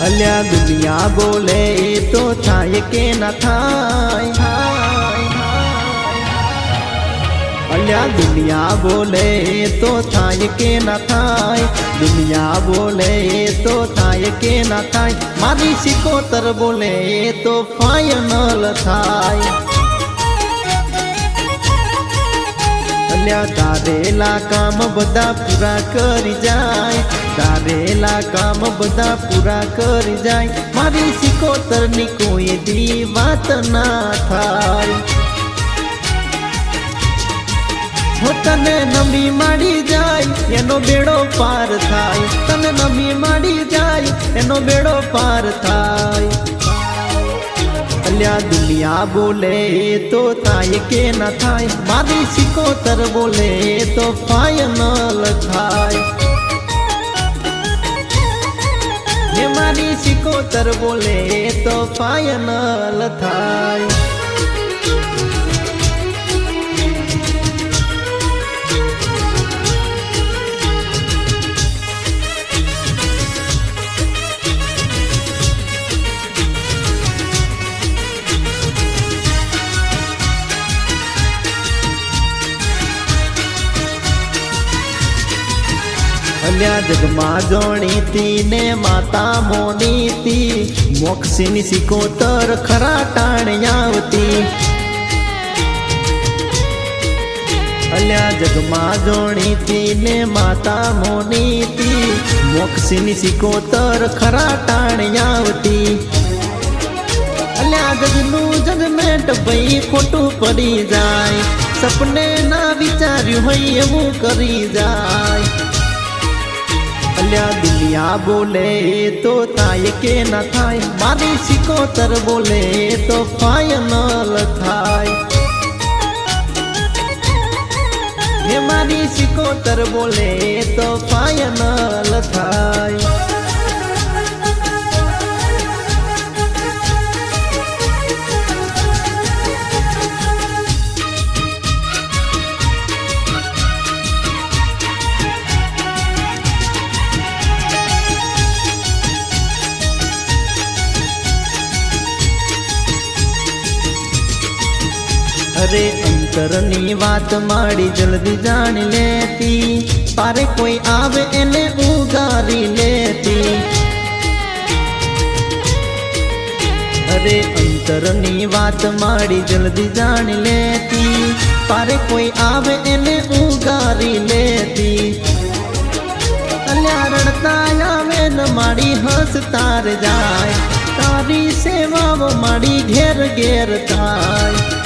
અલ્યા દુનિયા બોલે, એ તો થાય કે ના થાય. અલ્યા દુનિયા બોલે, એ તો થાય કે ના થાય. દુનિયા બોલે, એ તો થાય કે ના થાય. મારી સિકોતર બોલે, એ તો ફાઇનલ થાય. અલ્યા તારેલા કામ બધા પૂરા કરી જાય, તારેલા કામ બધા પૂરા કરી જાય, મારી સિકોતર કોઈ દી વાત ના થાય. તને નમી માડી જાય, એનો બેડો પાર થાય. તને નમી માડી જાય, એનો બેડો પાર થાય. અલ્યા દુનિયા બોલે તો થાય કે ના થાય મારી સિકોતર બોલે તો ફાઈનલ થાય હે મારી સિકોતર બોલે તો ફાઈનલ થાય અલ્યા જગમાં જોણીતી ને માતા મોનીતી. મોક્ષીની સિકોતર ખરા ટાણી આવતી. અલ્યા જગમાં જોણીતી ને માતા મોનીતી. મોક્ષીની સિકોતર ખરા ટાણી આવતી. અલ્યા જગનું જગમેટ ભાઈ ખોટું પડી જાય. સપને ના વિચાર્યું હોય એવું કરી જાય. અલ્યા દુનિયા બોલે, તો થાય કે ના થાય? મારી સિકોતર બોલે, તો ફાઇનલ થાય. હે મારી સિકોતર બોલે, તો ફાઇનલ થાય. અરે અંતરની વાત માડી જલ્દી જાણી લેતી. પારે કોઈ આવે એને ઉગારી લેતી. અરે, અંતરની વાત માડી જલ્દી જાણી લેતી. પારે કોઈ આવે એને ઉગારી લેતી. રડતા આવે ને માડી હસતા રે જાય. તારી સેવાઓ માડી ઘેર ઘેર થાય.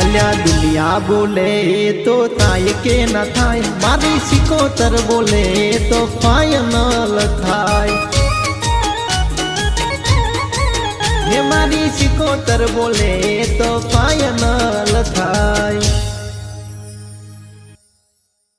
અલ્યા દુનિયા બોલે તો થાય કે ના થાય? મારી સિકોતર બોલે તો ફાઇનલ થાય. હે મારી સિકોતર બોલે તો ફાઇનલ થાય.